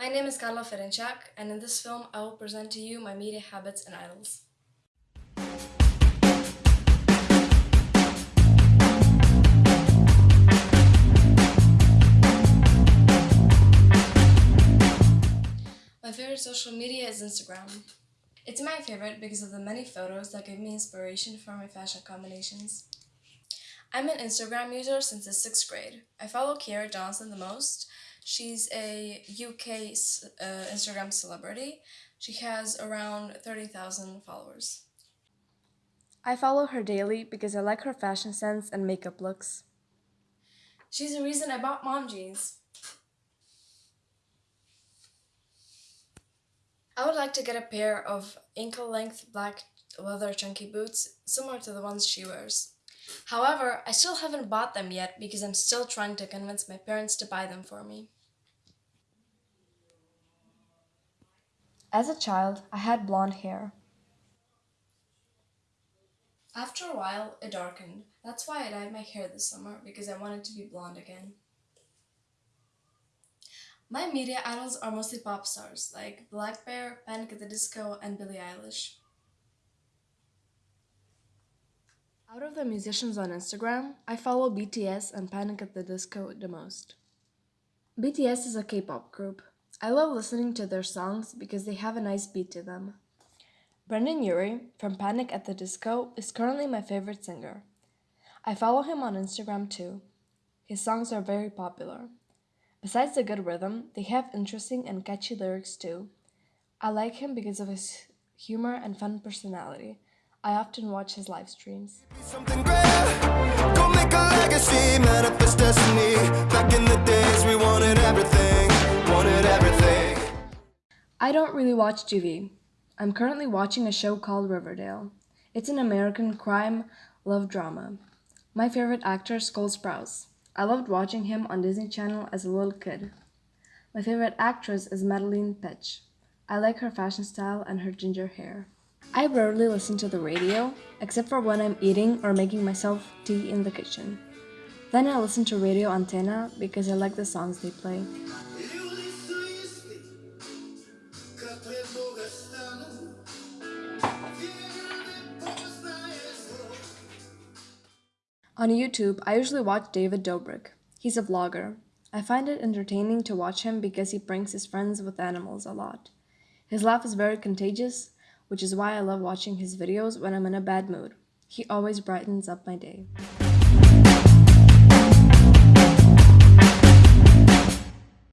My name is Carla Ferenczak, and in this film, I will present to you my media habits and idols. My favorite social media is Instagram. It's my favorite because of the many photos that give me inspiration for my fashion combinations. I'm an Instagram user since the sixth grade. I follow Kiara Johnson the most. She's a UK uh, Instagram celebrity. She has around 30,000 followers. I follow her daily because I like her fashion sense and makeup looks. She's the reason I bought mom jeans. I would like to get a pair of ankle-length black leather chunky boots, similar to the ones she wears. However, I still haven't bought them yet because I'm still trying to convince my parents to buy them for me. As a child, I had blonde hair. After a while, it darkened. That's why I dyed my hair this summer, because I wanted to be blonde again. My media idols are mostly pop stars, like blackbear, Panic at the Disco, and Billie Eilish. Out of the musicians on Instagram, I follow BTS and Panic at the Disco the most. BTS is a K-pop group. I love listening to their songs because they have a nice beat to them. Brendon Urie from Panic at the Disco is currently my favorite singer. I follow him on Instagram too. His songs are very popular. Besides the good rhythm, they have interesting and catchy lyrics too. I like him because of his humor and fun personality. I often watch his live streams. I don't really watch TV. I'm currently watching a show called Riverdale. It's an American crime love drama. My favorite actor is Cole Sprouse. I loved watching him on Disney Channel as a little kid. My favorite actress is Madelaine Petsch. I like her fashion style and her ginger hair. I rarely listen to the radio, except for when I'm eating or making myself tea in the kitchen. Then I listen to Radio Antenna because I like the songs they play. On YouTube, I usually watch David Dobrik. He's a vlogger. I find it entertaining to watch him because he pranks his friends with animals a lot. His laugh is very contagious, which is why I love watching his videos when I'm in a bad mood. He always brightens up my day.